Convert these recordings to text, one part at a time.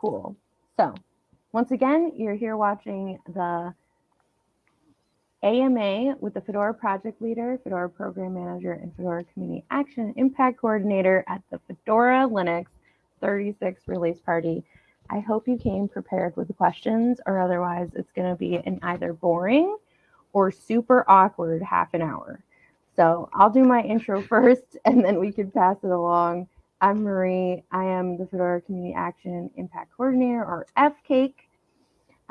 cool. So once again, you're here watching the AMA with the Fedora project leader, Fedora program manager, and Fedora community action impact coordinator at the Fedora Linux 36 release party. I hope you came prepared with the questions or otherwise it's going to be an either boring or super awkward half an hour. So I'll do my intro first and then we can pass it along. I'm Marie. I am the Fedora Community Action Impact Coordinator or FCAIC.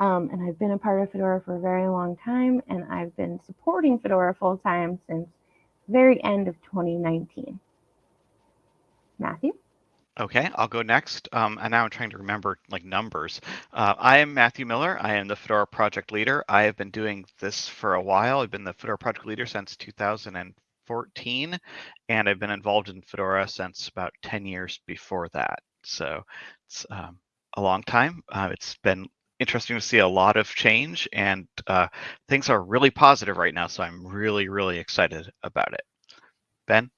Um, and I've been a part of Fedora for a very long time and I've been supporting Fedora full time since very end of 2019. Matthew? Okay, I'll go next. Um, and now I'm trying to remember like numbers. Uh, I am Matthew Miller. I am the Fedora project leader. I have been doing this for a while. I've been the Fedora project leader since 2014, and I've been involved in Fedora since about 10 years before that. So it's um, a long time. Uh, it's been interesting to see a lot of change, and uh, things are really positive right now. So I'm really, really excited about it. Ben?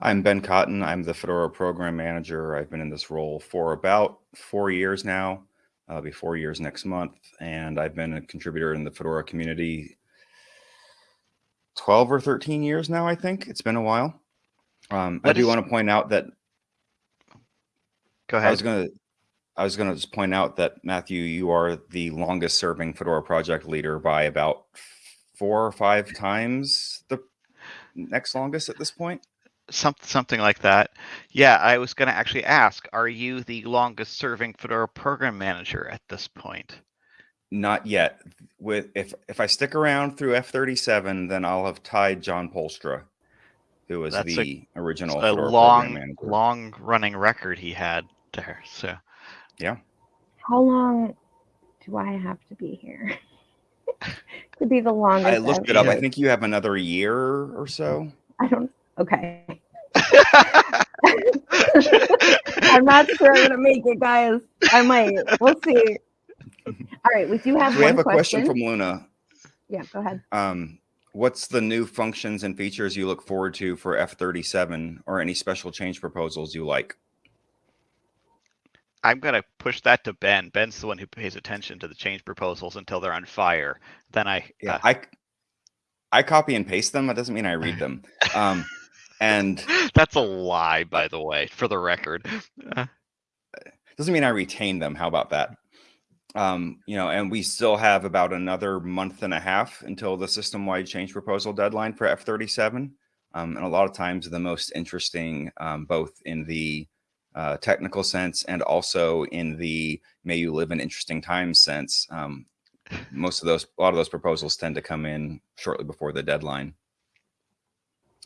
I'm Ben Cotton. I'm the Fedora program manager. I've been in this role for about four years now. Uh, be four years next month. And I've been a contributor in the Fedora community 12 or 13 years now, I think. It's been a while. Um, I do want to point out that. Go ahead. I was going to. I was going to just point out that Matthew, you are the longest serving Fedora project leader by about four or five times the next longest at this point some, something like that. Yeah, I was going to actually ask, are you the longest serving Fedora program manager at this point? Not yet. With if if I stick around through F37, then I'll have tied John Poelstra, who was That's the a, original a long long running record he had there. So, yeah. How long do I have to be here? to be the longest. I looked it up. I think you have another year or so. I don't Okay. I'm not sure I'm gonna make it, guys. I might. We'll see. All right, we do have. we have a question. question from Luna. Yeah, go ahead. Um, what's the new functions and features you look forward to for F37 or any special change proposals you like? I'm going to push that to Ben. Ben's the one who pays attention to the change proposals until they're on fire. Then I yeah, uh, I I copy and paste them. That doesn't mean I read them. Um, and that's a lie, by the way, for the record. doesn't mean I retain them. How about that? Um, you know, and we still have about another month and a half until the system-wide change proposal deadline for F37. Um, and a lot of times the most interesting, um, both in the uh, technical sense and also in the may you live in interesting times sense. Um, most of those, a lot of those proposals tend to come in shortly before the deadline.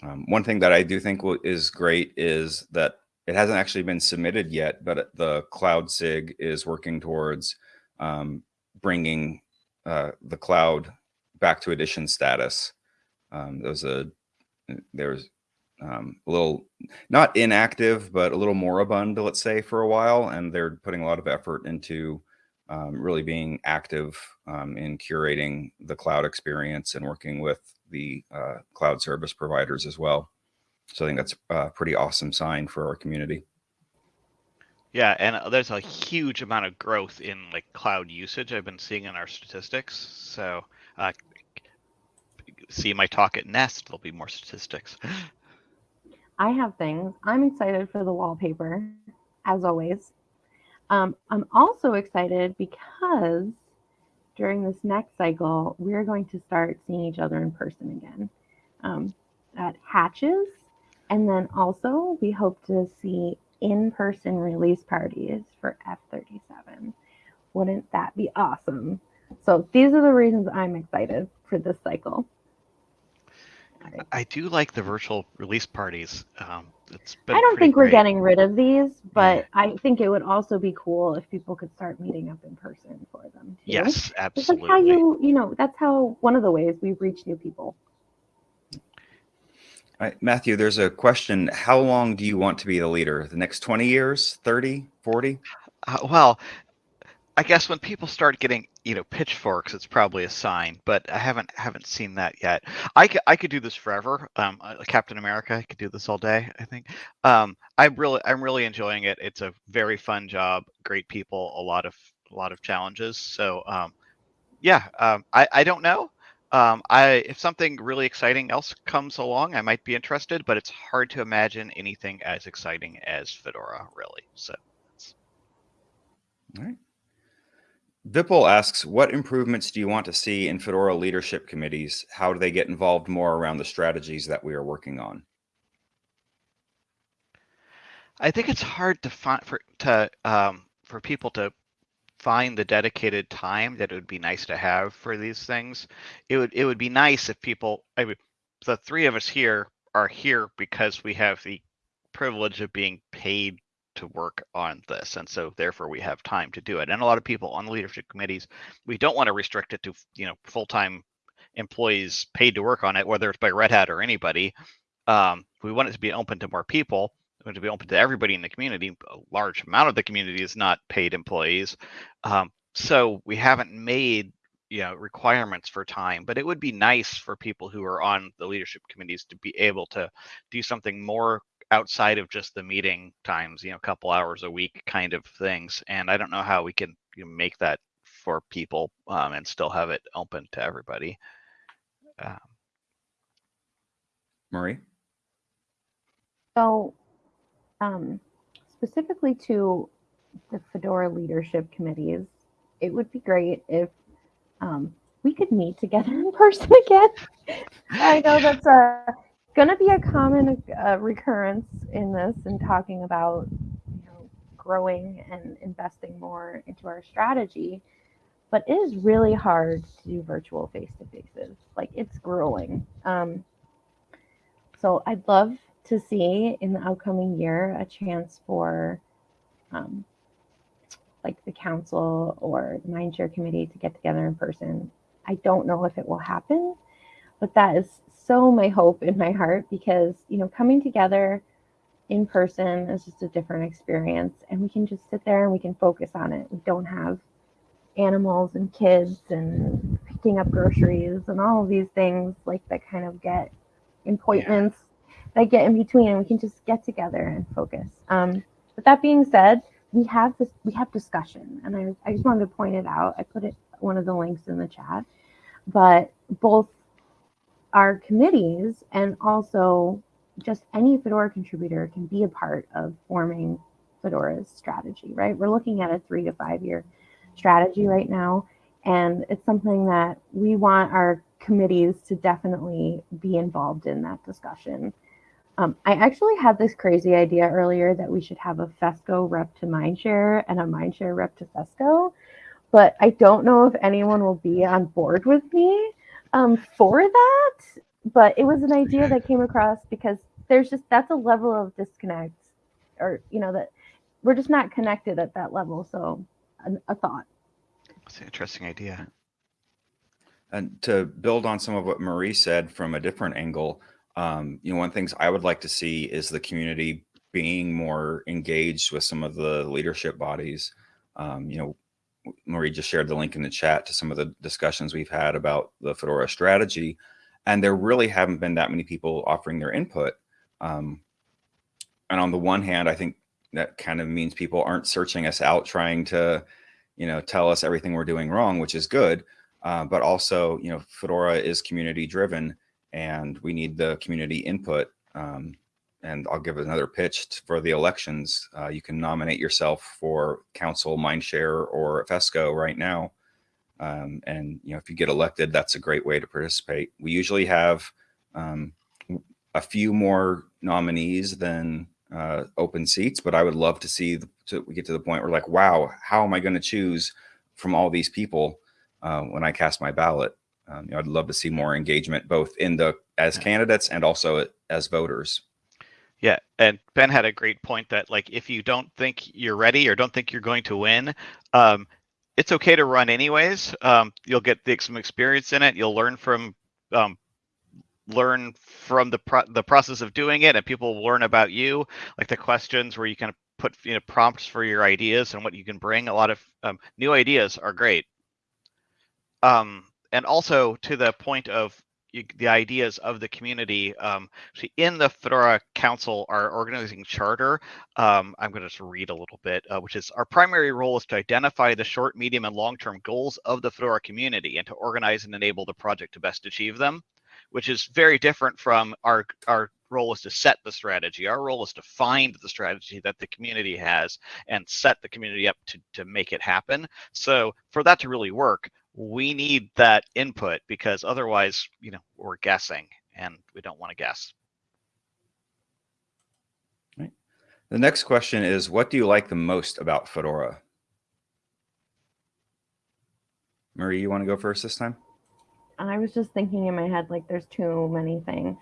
Um, one thing that I do think is great is that it hasn't actually been submitted yet, but the Cloud SIG is working towards um, bringing uh, the cloud back to edition status. Um, there's a there's um, a little not inactive, but a little moribund, let's say, for a while, and they're putting a lot of effort into um, really being active um, in curating the cloud experience and working with the uh, cloud service providers as well. So I think that's a pretty awesome sign for our community. Yeah, and uh, there's a huge amount of growth in like cloud usage I've been seeing in our statistics. So uh, see my talk at Nest, there'll be more statistics. I have things. I'm excited for the wallpaper, as always. Um, I'm also excited because during this next cycle, we're going to start seeing each other in person again um, at Hatches. And then also, we hope to see in person release parties for F37. Wouldn't that be awesome? So, these are the reasons I'm excited for this cycle. I do like the virtual release parties. Um, I don't think we're getting rid of these, but yeah. I think it would also be cool if people could start meeting up in person for them. Too. Yes, absolutely. That's how you, you know, that's how one of the ways we reach new people. Right, Matthew, there's a question. How long do you want to be the leader? The next 20 years, 30, 40? Uh, well, I guess when people start getting, you know, pitchforks, it's probably a sign, but I haven't haven't seen that yet. I could I could do this forever. Um, uh, Captain America, I could do this all day. I think. Um, I'm really I'm really enjoying it. It's a very fun job, great people, a lot of a lot of challenges. So, um, yeah, um, I I don't know. Um, I if something really exciting else comes along, I might be interested, but it's hard to imagine anything as exciting as Fedora, really. So. All right. Vipul asks, what improvements do you want to see in Fedora leadership committees? How do they get involved more around the strategies that we are working on? I think it's hard to find for to um, for people to find the dedicated time that it would be nice to have for these things. It would it would be nice if people. I mean, the three of us here are here because we have the privilege of being paid to work on this and so therefore we have time to do it and a lot of people on the leadership committees we don't want to restrict it to you know full-time employees paid to work on it whether it's by red hat or anybody um, we want it to be open to more people to be open to everybody in the community a large amount of the community is not paid employees um, so we haven't made you know requirements for time but it would be nice for people who are on the leadership committees to be able to do something more outside of just the meeting times, you know, a couple hours a week kind of things. And I don't know how we can you know, make that for people um, and still have it open to everybody. Um, Marie? So, um, specifically to the Fedora leadership committees, it would be great if um, we could meet together in person again. I know that's a going to be a common uh, recurrence in this and talking about you know, growing and investing more into our strategy. But it is really hard to do virtual face to faces. Like it's grueling. Um, so I'd love to see in the upcoming year a chance for um, like the council or the Mindshare committee to get together in person. I don't know if it will happen, but that is so my hope in my heart because you know coming together in person is just a different experience and we can just sit there and we can focus on it we don't have animals and kids and picking up groceries and all of these things like that kind of get appointments. That get in between and we can just get together and focus um, but that being said we have this we have discussion and I, I just wanted to point it out i put it one of the links in the chat but both our committees and also just any Fedora contributor can be a part of forming Fedora's strategy, right? We're looking at a three to five year strategy right now. And it's something that we want our committees to definitely be involved in that discussion. Um, I actually had this crazy idea earlier that we should have a FESCO rep to Mindshare and a Mindshare rep to FESCO, but I don't know if anyone will be on board with me um, for that, but it was an idea that came across because there's just that's a level of disconnect, or you know that we're just not connected at that level. So, a, a thought. That's an interesting idea. And to build on some of what Marie said from a different angle, um, you know, one of the things I would like to see is the community being more engaged with some of the leadership bodies. Um, you know, Marie just shared the link in the chat to some of the discussions we've had about the Fedora strategy. And there really haven't been that many people offering their input. Um, and on the one hand, I think that kind of means people aren't searching us out, trying to, you know, tell us everything we're doing wrong, which is good. Uh, but also, you know, Fedora is community driven and we need the community input. Um, and I'll give another pitch for the elections. Uh, you can nominate yourself for council, Mindshare, or FESCO right now. Um, and you know, if you get elected, that's a great way to participate. We usually have um, a few more nominees than uh, open seats, but I would love to see the, to, we get to the point where like, wow, how am I going to choose from all these people uh, when I cast my ballot? Um, you know, I'd love to see more engagement, both in the as candidates and also as voters. Yeah, and Ben had a great point that like if you don't think you're ready or don't think you're going to win, um, it's okay to run anyways. Um, you'll get the, some experience in it. You'll learn from um, learn from the pro- the process of doing it, and people will learn about you, like the questions where you kind of put you know prompts for your ideas and what you can bring. A lot of um, new ideas are great. Um, and also to the point of the ideas of the community. Um, in the Fedora Council, our organizing charter, um, I'm going to just read a little bit, uh, which is our primary role is to identify the short, medium, and long-term goals of the Fedora community and to organize and enable the project to best achieve them, which is very different from our our role is to set the strategy. Our role is to find the strategy that the community has and set the community up to, to make it happen. So for that to really work, we need that input because otherwise, you know, we're guessing and we don't want to guess. Right. The next question is, what do you like the most about Fedora? Marie, you want to go first this time? I was just thinking in my head, like, there's too many things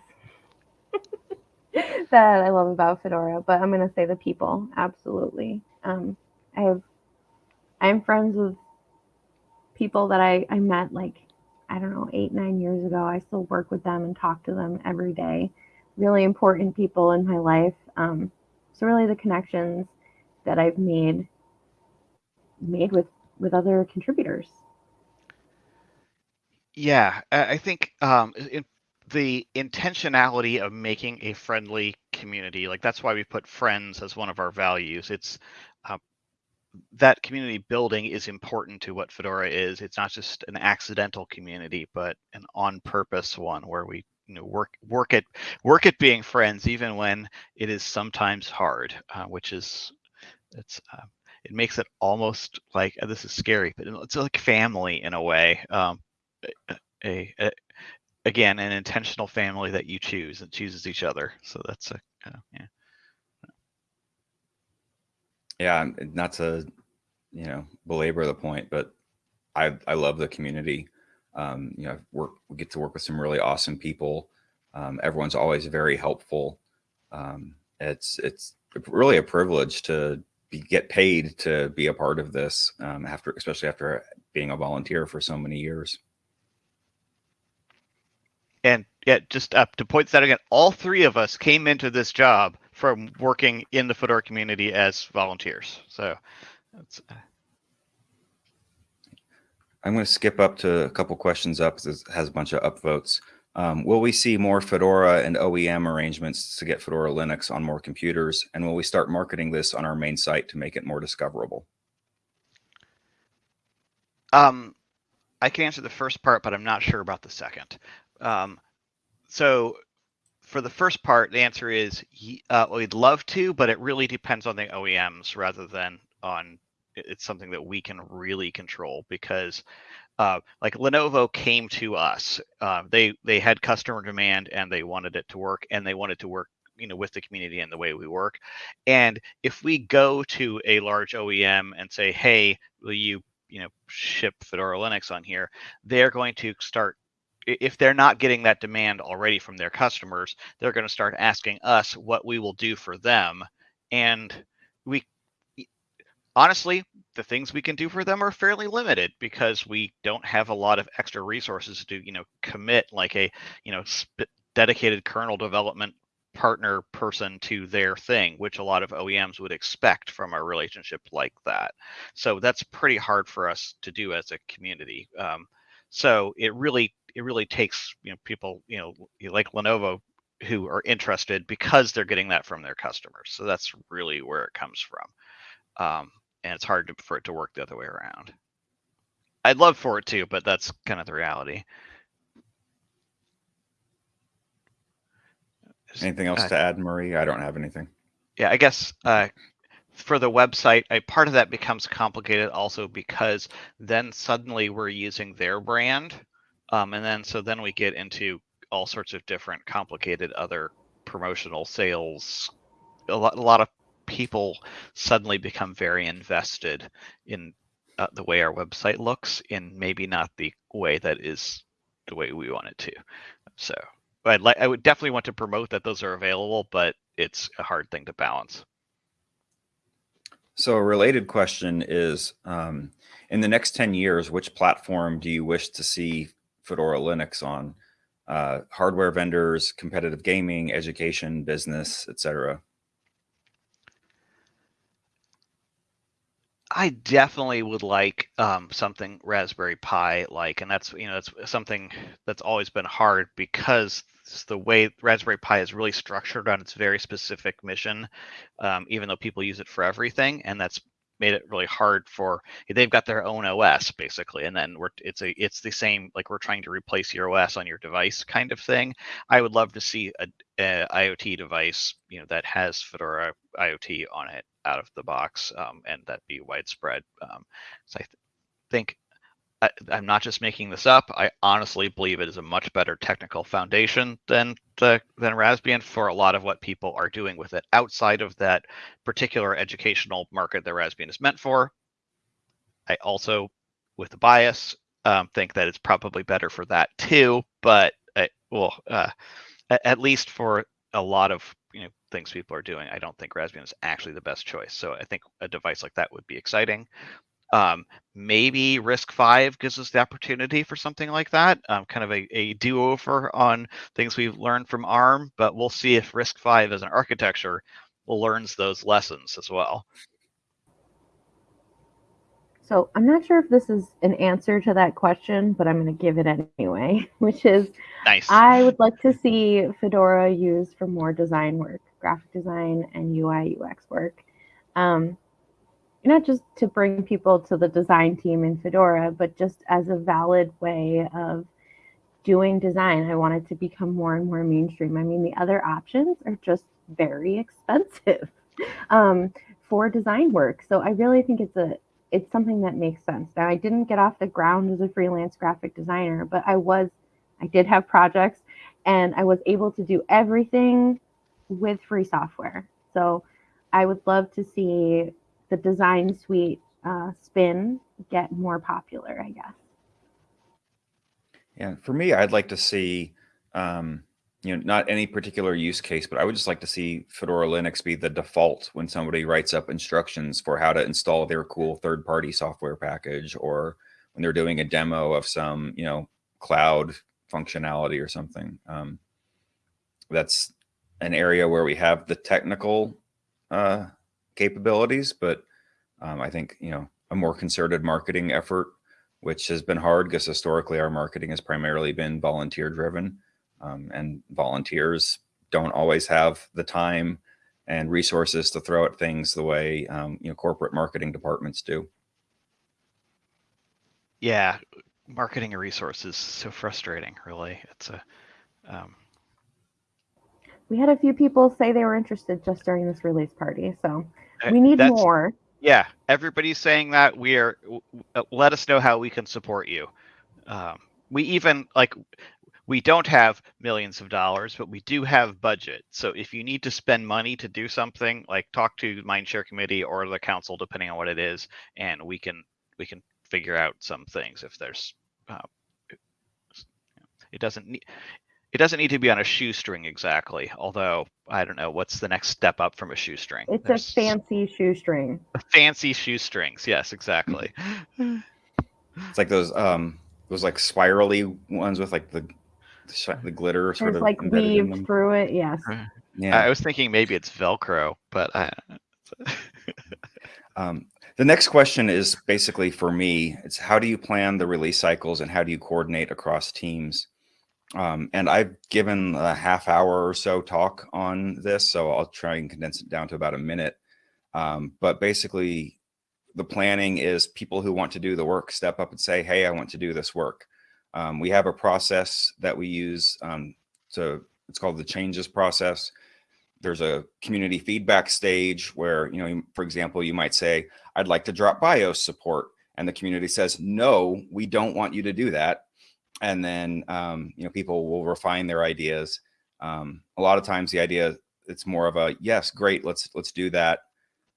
that I love about Fedora, but I'm going to say the people. Absolutely. Um, I have, I'm friends with people that I, I met like, I don't know, eight, nine years ago. I still work with them and talk to them every day. Really important people in my life. Um, so really the connections that I've made made with with other contributors. Yeah, I think um, in, the intentionality of making a friendly community, like that's why we put friends as one of our values. It's that community building is important to what Fedora is. It's not just an accidental community, but an on purpose one where we you know work work at work at being friends even when it is sometimes hard, uh, which is it's uh, it makes it almost like uh, this is scary, but it's like family in a way. Um, a, a, again an intentional family that you choose and chooses each other. So that's a uh, yeah. Yeah, not to, you know, belabor the point, but I I love the community. Um, you know, work we get to work with some really awesome people. Um, everyone's always very helpful. Um, it's it's really a privilege to be, get paid to be a part of this um, after, especially after being a volunteer for so many years. And yeah, just up to point that again, all three of us came into this job from working in the Fedora community as volunteers. So that's. Uh, I'm going to skip up to a couple questions up because it has a bunch of upvotes. Um, will we see more Fedora and OEM arrangements to get Fedora Linux on more computers? And will we start marketing this on our main site to make it more discoverable? Um, I can answer the first part, but I'm not sure about the second. Um, so for the first part, the answer is uh, we'd love to, but it really depends on the OEMs rather than on it's something that we can really control because uh, like Lenovo came to us. Uh, they they had customer demand and they wanted it to work and they wanted to work you know with the community and the way we work. And if we go to a large OEM and say, hey, will you you know ship Fedora Linux on here? They're going to start if they're not getting that demand already from their customers, they're going to start asking us what we will do for them. And we honestly, the things we can do for them are fairly limited because we don't have a lot of extra resources to, you know, commit like a, you know, dedicated kernel development partner person to their thing, which a lot of OEMs would expect from a relationship like that. So that's pretty hard for us to do as a community. Um, so it really it really takes you know people you know like Lenovo who are interested because they're getting that from their customers. So that's really where it comes from, um, and it's hard to, for it to work the other way around. I'd love for it to, but that's kind of the reality. Anything else uh, to add, Marie? I don't have anything. Yeah, I guess uh, for the website, a part of that becomes complicated also because then suddenly we're using their brand um, and then so then we get into all sorts of different complicated other promotional sales. A lot, a lot of people suddenly become very invested in uh, the way our website looks, in maybe not the way that is the way we want it to. So I'd like, I would definitely want to promote that those are available, but it's a hard thing to balance. So a related question is, um, in the next 10 years, which platform do you wish to see Fedora Linux on uh, hardware vendors, competitive gaming, education, business, etc. I definitely would like um, something Raspberry Pi like, and that's you know that's something that's always been hard because the way Raspberry Pi is really structured on its very specific mission, um, even though people use it for everything, and that's made it really hard for they've got their own OS basically, and then we're it's a it's the same like we're trying to replace your OS on your device kind of thing. I would love to see a, a IoT device you know that has Fedora IoT on it out of the box, um, and that be widespread. Um, so I th- think I, am not just making this up. I honestly believe it is a much better technical foundation than the, than Raspbian for a lot of what people are doing with it outside of that particular educational market that Raspbian is meant for. I also, with the bias, um, think that it's probably better for that too. But I, well, uh, at least for a lot of you know things people are doing, I don't think Raspbian is actually the best choice. So I think a device like that would be exciting. Um, maybe RISC-V gives us the opportunity for something like that, um, kind of a, a do-over on things we've learned from ARM, but we'll see if RISC-V as an architecture learns those lessons as well. So I'm not sure if this is an answer to that question, but I'm going to give it anyway, which is nice. I would like to see Fedora used for more design work, graphic design and UI UX work. Um, not just to bring people to the design team in Fedora, but just as a valid way of doing design. I want it to become more and more mainstream. I mean, the other options are just very expensive um, for design work. So I really think it's a it's something that makes sense. Now I didn't get off the ground as a freelance graphic designer, but I was I did have projects and I was able to do everything with free software. So I would love to see the design suite uh, spin get more popular, I guess. Yeah, for me, I'd like to see, um, you know, not any particular use case, but I would just like to see Fedora Linux be the default when somebody writes up instructions for how to install their cool third-party software package, or when they're doing a demo of some, you know, cloud functionality or something. Um, that's an area where we have the technical uh, capabilities, but um, I think, you know, a more concerted marketing effort, which has been hard because historically our marketing has primarily been volunteer driven um, and volunteers don't always have the time and resources to throw at things the way, um, you know, corporate marketing departments do. Yeah, marketing a resource is so frustrating, really. It's a, um, we had a few people say they were interested just during this release party. So we need That's, more. Yeah, everybody's saying that. We are. Uh, let us know how we can support you. Um, we even like we don't have millions of dollars, but we do have budget. So if you need to spend money to do something, like talk to the Mindshare Committee or the council, depending on what it is, and we can we can figure out some things if there's. Uh, it doesn't need it doesn't need to be on a shoestring exactly, although I don't know what's the next step up from a shoestring. It's There's a fancy shoestring. Fancy shoestrings, yes, exactly. It's like those um those like spirally ones with like the the glitter sort There's of like weave through it. Yes. Yeah. I was thinking maybe it's Velcro, but I. um, the next question is basically for me. It's how do you plan the release cycles and how do you coordinate across teams? Um, and I've given a half hour or so talk on this, so I'll try and condense it down to about a minute. Um, but basically, the planning is people who want to do the work step up and say, hey, I want to do this work. Um, we have a process that we use um, to, it's called the changes process. There's a community feedback stage where, you know, for example, you might say, I'd like to drop BIOS support. And the community says, no, we don't want you to do that and then um, you know people will refine their ideas. Um, a lot of times the idea it's more of a yes, great, let's let's do that,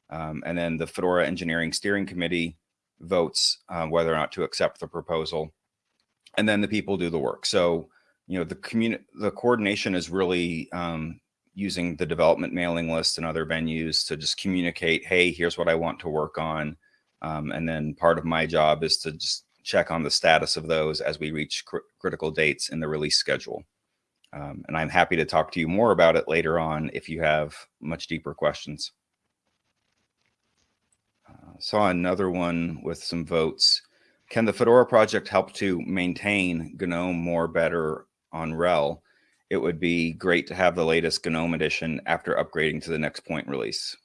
um, and then the Fedora Engineering Steering Committee votes uh, whether or not to accept the proposal, and then the people do the work. So you know the community the coordination is really um, using the development mailing list and other venues to just communicate, hey, here's what I want to work on. Um, and then part of my job is to just check on the status of those as we reach cr critical dates in the release schedule. Um, and I'm happy to talk to you more about it later on if you have much deeper questions. Uh, saw another one with some votes. Can the Fedora project help to maintain GNOME more better on RHEL? It would be great to have the latest GNOME edition after upgrading to the next point release.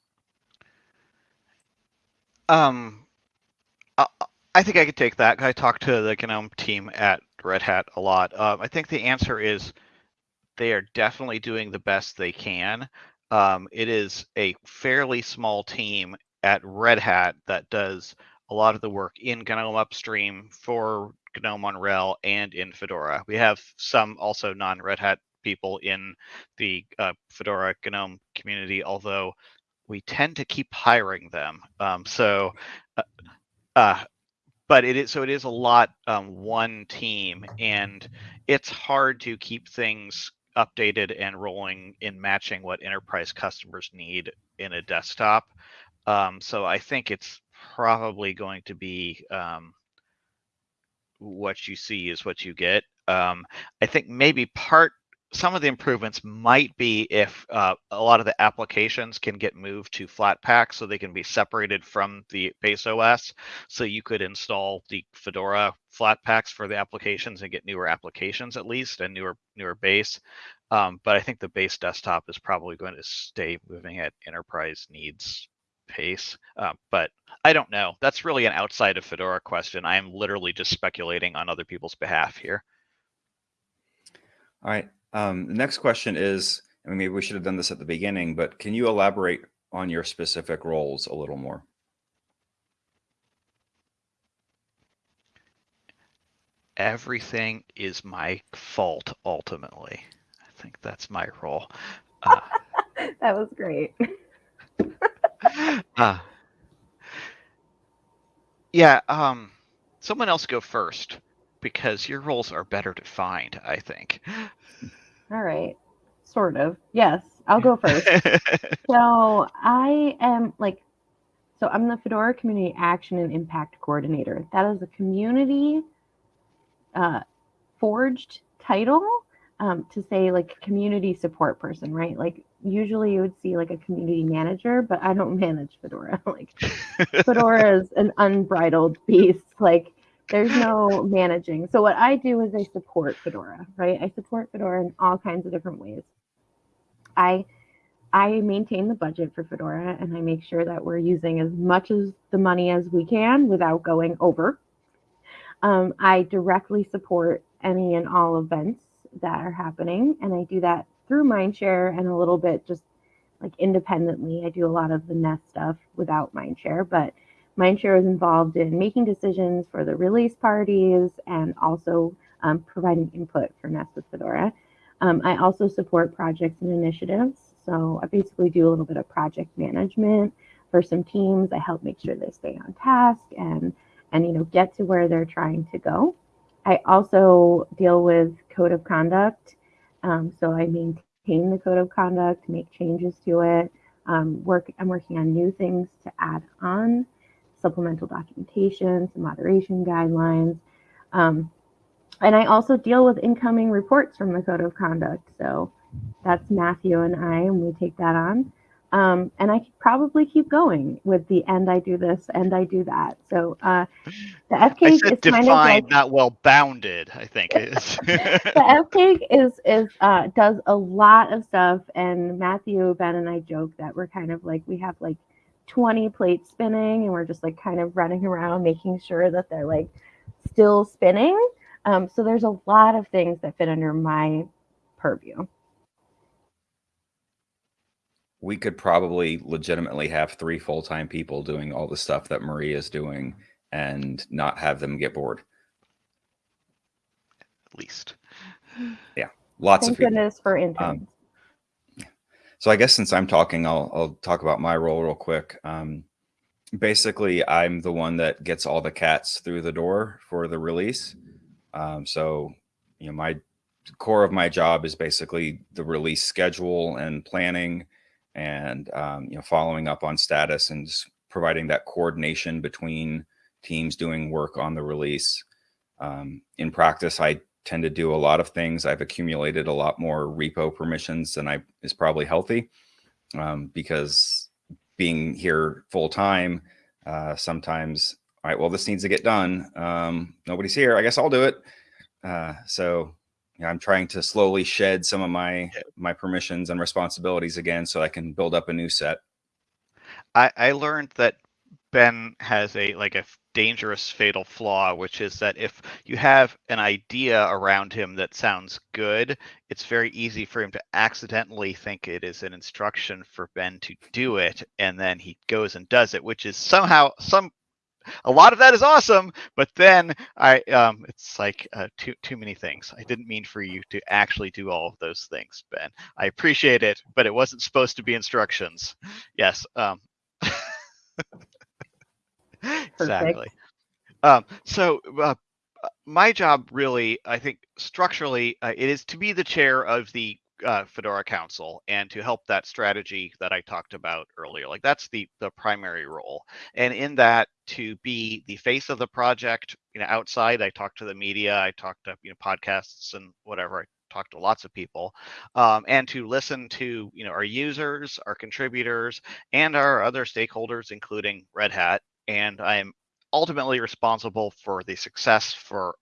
Um, I, think I could take that. I talked to the GNOME team at Red Hat a lot. Uh, I think the answer is they are definitely doing the best they can. Um, it is a fairly small team at Red Hat that does a lot of the work in GNOME upstream for GNOME on RHEL and in Fedora. We have some also non-Red Hat people in the uh, Fedora GNOME community, although we tend to keep hiring them. Um, so, uh, uh, but it is so it is a lot um, one team, and it's hard to keep things updated and rolling in matching what enterprise customers need in a desktop. Um, so I think it's probably going to be um, what you see is what you get. Um, I think maybe part some of the improvements might be if uh, a lot of the applications can get moved to Flatpak so they can be separated from the base OS. So you could install the Fedora Flatpaks for the applications and get newer applications at least and newer newer base. Um, but I think the base desktop is probably going to stay moving at enterprise needs pace. Uh, but I don't know. That's really an outside of Fedora question. I am literally just speculating on other people's behalf here. All right. Um, the next question is, I mean, maybe we should have done this at the beginning, but can you elaborate on your specific roles a little more? Everything is my fault ultimately. I think that's my role. Uh, that was great. uh, yeah, um, someone else go first because your roles are better defined, I think. All right. Sort of. Yes, I'll go first. so I am like, so I'm the Fedora Community Action and Impact Coordinator. That is a community uh, forged title um, to say like community support person, right? Like usually you would see like a community manager, but I don't manage Fedora. like Fedora is an unbridled beast. Like there's no managing. So what I do is I support Fedora, right? I support Fedora in all kinds of different ways. I I maintain the budget for Fedora and I make sure that we're using as much of the money as we can without going over. Um, I directly support any and all events that are happening, and I do that through Mindshare and a little bit just like independently. I do a lot of the Nest stuff without Mindshare, but Mindshare is involved in making decisions for the release parties and also um, providing input for Nest with Fedora. Um, I also support projects and initiatives. So I basically do a little bit of project management for some teams. I help make sure they stay on task and and you know get to where they're trying to go. I also deal with code of conduct. Um, so I maintain the code of conduct, make changes to it. Um, work. I'm working on new things to add on supplemental documentation, some moderation guidelines. Um, and I also deal with incoming reports from the Code of Conduct. So that's Matthew and I, and we take that on. Um, and I could probably keep going with the and I do this and I do that. So uh, the FCAIC is defined, kind of like, not well bounded. I think is the FCAIC is is uh, does a lot of stuff, and Matthew, Ben, and I joke that we're kind of like we have like 20 plates spinning and we're just like kind of running around making sure that they're like still spinning. Um, so there's a lot of things that fit under my purview. We could probably legitimately have three full-time people doing all the stuff that Maria is doing and not have them get bored. at least. Yeah, lots Thank of people. goodness for interns. So I guess since I'm talking, I'll, I'll talk about my role real quick. Um, basically, I'm the one that gets all the cats through the door for the release. Um, so, you know, my core of my job is basically the release schedule and planning and, um, you know, following up on status and just providing that coordination between teams doing work on the release. Um, in practice, I tend to do a lot of things. I've accumulated a lot more repo permissions than I is probably healthy um, because being here full time, Uh, sometimes, all right, well, this needs to get done. Um, nobody's here. I guess I'll do it. Uh, so yeah, I'm trying to slowly shed some of my my permissions and responsibilities again, so I can build up a new set. I, I learned that Ben has a like a dangerous fatal flaw, which is that if you have an idea around him that sounds good, it's very easy for him to accidentally think it is an instruction for Ben to do it, and then he goes and does it, which is somehow some a lot of that is awesome, but then I um it's like uh, too too many things. I didn't mean for you to actually do all of those things, Ben. I appreciate it, but it wasn't supposed to be instructions. Yes. Um exactly. Um, so uh, my job really, I think structurally, uh, it is to be the chair of the uh, Fedora Council and to help that strategy that I talked about earlier. Like that's the the primary role, and in that to be the face of the project. You know, outside I talk to the media, I talk to you know podcasts and whatever. I talk to lots of people, um, and to listen to you know our users, our contributors, and our other stakeholders, including Red Hat. And I'm ultimately responsible for the success for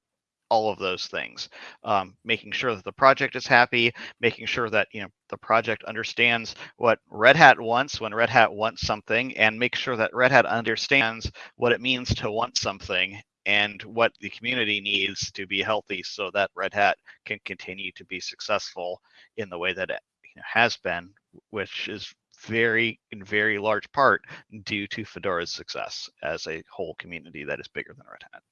all of those things. Um, making sure that the project is happy making sure that you know the project understands what red hat wants when red hat wants something and make sure that red hat understands what it means to want something and what the community needs to be healthy so that red hat can continue to be successful in the way that it has been which is very in very large part due to fedora's success as a whole community that is bigger than red hat